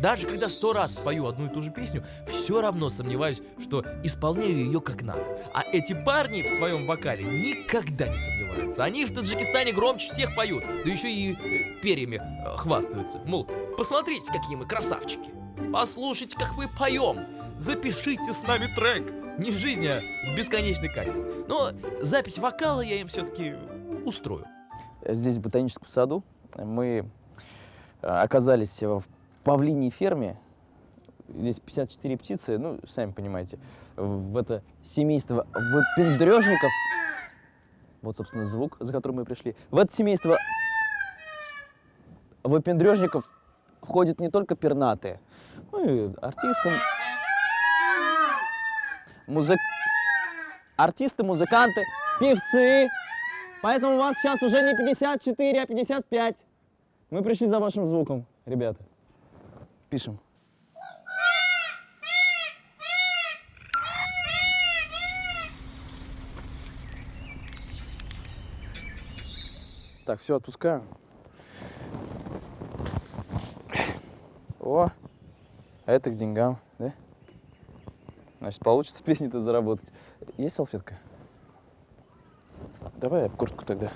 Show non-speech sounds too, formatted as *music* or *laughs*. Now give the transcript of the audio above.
Даже когда сто раз спою одну и ту же песню, все равно сомневаюсь, что исполняю ее как надо. А эти парни в своем вокале никогда не сомневаются. Они в Таджикистане громче всех поют, да еще и э, перьями э, хвастаются. Мол, посмотрите, какие мы красавчики. Послушайте, как мы поем. Запишите с нами трек. Не жизнь, а бесконечный кайф. Но запись вокала я им все-таки устрою. Здесь, в ботаническом саду, мы э, оказались в павлиней ферме. Здесь 54 птицы, ну, сами понимаете, в это семейство выпендрежников. Вот, собственно, звук, за которым мы пришли. В это семейство выпендрежников входят не только пернатые, ну и артисты, музык... артисты, музыканты, певцы. Поэтому у вас сейчас уже не 54, а 55. Мы пришли за вашим звуком, ребята. Пишем. Так, все, отпускаю. О, а это к деньгам, да? Значит, получится *laughs* песни-то заработать. Есть салфетка? Давай я куртку тогда.